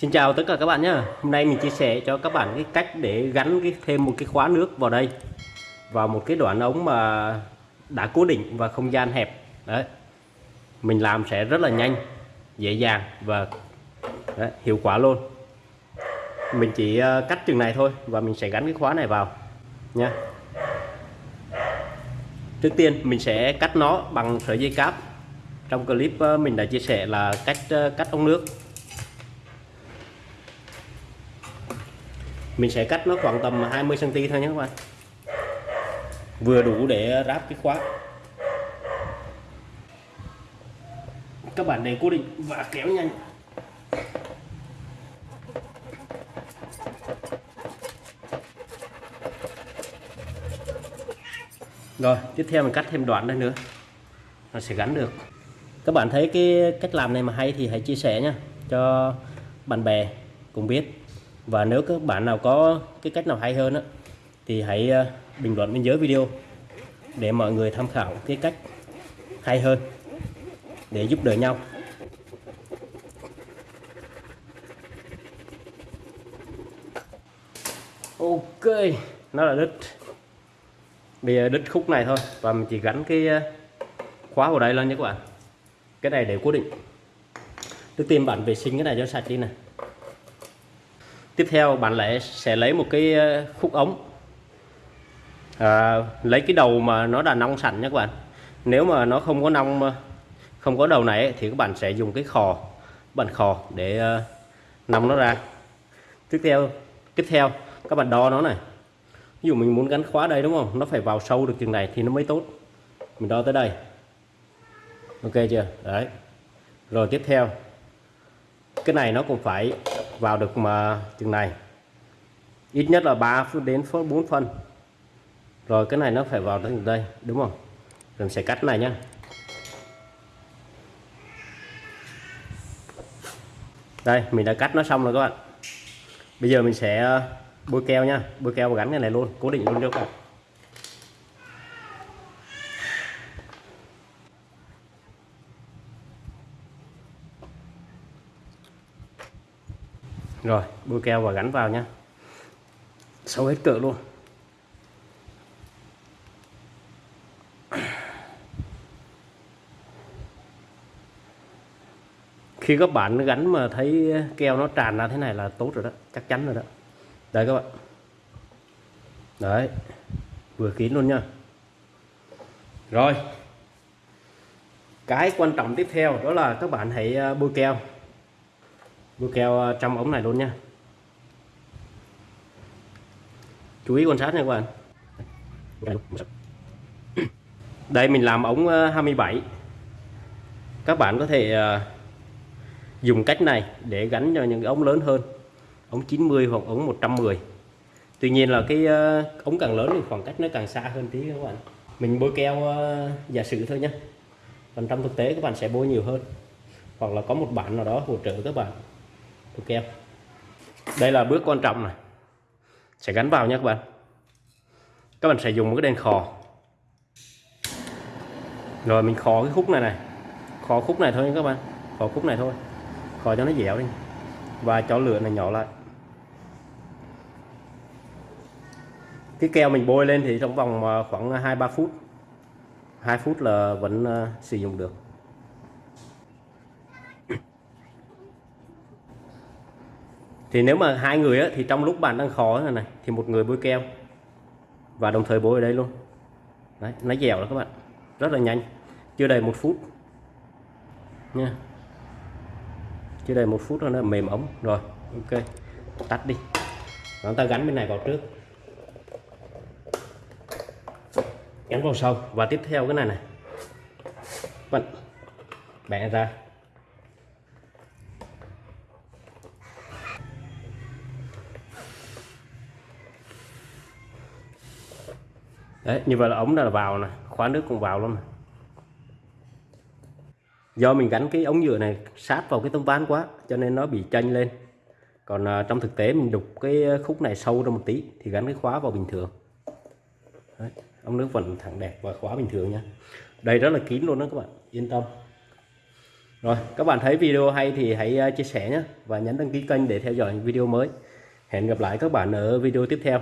Xin chào tất cả các bạn nhé Hôm nay mình chia sẻ cho các bạn cái cách để gắn cái thêm một cái khóa nước vào đây. Vào một cái đoạn ống mà đã cố định và không gian hẹp. Đấy. Mình làm sẽ rất là nhanh dễ dàng và đấy, hiệu quả luôn. Mình chỉ ờ, cắt chừng này thôi và mình sẽ gắn cái khóa này vào nha trước tiên mình sẽ cắt nó bằng sợi dây cáp. Trong clip ờ, mình đã chia sẻ là cách ờ, cắt ống nước. Mình sẽ cắt nó khoảng tầm 20 cm thôi nhé các bạn. Vừa đủ để ráp cái khóa. Các bạn để cố định và kéo nhanh. Rồi, tiếp theo mình cắt thêm đoạn đây nữa. Nó sẽ gắn được. Các bạn thấy cái cách làm này mà hay thì hãy chia sẻ nha, cho bạn bè cùng biết và nếu các bạn nào có cái cách nào hay hơn á, thì hãy ờ, bình luận bên dưới video để mọi người tham khảo cái cách hay hơn để giúp đỡ nhau. Ok, nó là đứt bây giờ đứt khúc này thôi, và mình chỉ gắn cái ờ, khóa vào đây lên nhé các bạn. Cái này để cố định. Trước tiên bạn vệ sinh cái này cho sạch đi này tiếp theo bạn lại sẽ lấy một cái ờ, khúc ống. À, lấy cái đầu mà nó đã nong sẵn nhé các bạn. Nếu mà nó không có nong không có đầu này thì các bạn sẽ dùng cái khò bàn khò để uh, nong nó ra. Tiếp theo tiếp theo các bạn đo nó này. Ví dụ mình muốn gắn khóa đây đúng không? Nó phải vào sâu được chừng này thì nó mới tốt. Mình đo tới đây. Ok chưa? Đấy. Rồi tiếp theo. Cái này nó cũng phải vào được mà chừng này. Ít nhất là 3 đến 4 phân. Rồi cái này nó phải vào đến đây, đúng không? Rồi mình sẽ cắt này nhá. Đây, mình đã cắt nó xong rồi các bạn. Bây giờ mình sẽ ờ, bôi keo nha bôi keo và gắn cái này luôn, cố định luôn cho các bạn. Rồi, bôi keo và gắn vào nhá. Sâu hết cỡ luôn. Khi các bạn gắn mà thấy keo nó tràn ra thế này là tốt rồi đó, chắc chắn rồi đó. Đây các bạn. Đấy, vừa kín luôn nha rồi, cái quan trọng tiếp theo đó là các bạn hãy à, bôi keo bôi keo ờ, trong ống này luôn nha. Chú ý quan sát nha các bạn. Đây, mình làm ống ờ, 27 các bạn có thể ờ, dùng cách này để gắn cho những ống lớn hơn. Ống 90 hoặc ống 110 Tuy nhiên là cái ống càng lớn thì khoảng cách nó càng xa hơn tí các bạn. Mình bôi keo giả sử thôi nhé còn trong thực tế, các bạn sẽ bôi nhiều hơn. Hoặc là có một bạn nào đó hỗ trợ các bạn bôi keo đây là bước quan trọng này. Sẽ gắn vào nhé các bạn. Các bạn sẽ dùng một cái đèn khò. Rồi mình khò cái khúc này này. Khò khúc này thôi nha các bạn. Khò khúc này thôi. Khò cho nó dẻo đi. Và cho lửa này nhỏ lại. Cái keo mình bôi lên thì trong vòng à, khoảng à, 2-3 phút. 2 phút là vẫn à, sử dụng được. Thì nếu mà hai người á, thì trong lúc bạn đang khó này, này thì một người bôi keo. Và đồng thời bôi ở đây luôn. Đấy, nó dẻo đó các bạn. Rất là nhanh. Chưa đầy một phút. Nha. Chưa đầy một phút nó là mềm ống. Rồi ok. Tắt đi. Chúng ta gắn bên này vào trước. Gắn vào sau. Và tiếp theo cái này này. Bạn bẻ ra. Đấy như vậy là ống là vào này khóa nước cũng vào luôn này do mình gắn cái ống nhựa này sát vào cái tấm ván quá cho nên nó bị chênh lên. Còn à, trong thực tế mình đục cái à, khúc này sâu ra một tí thì gắn cái khóa vào bình thường. Đấy, ống nước vẫn thẳng đẹp và khóa bình thường nha đây rất là kín luôn đó các bạn yên tâm. Rồi các bạn thấy video hay thì hãy à, chia sẻ nhé và nhấn đăng ký kênh để theo dõi những video mới. Hẹn gặp lại các bạn ở video tiếp theo.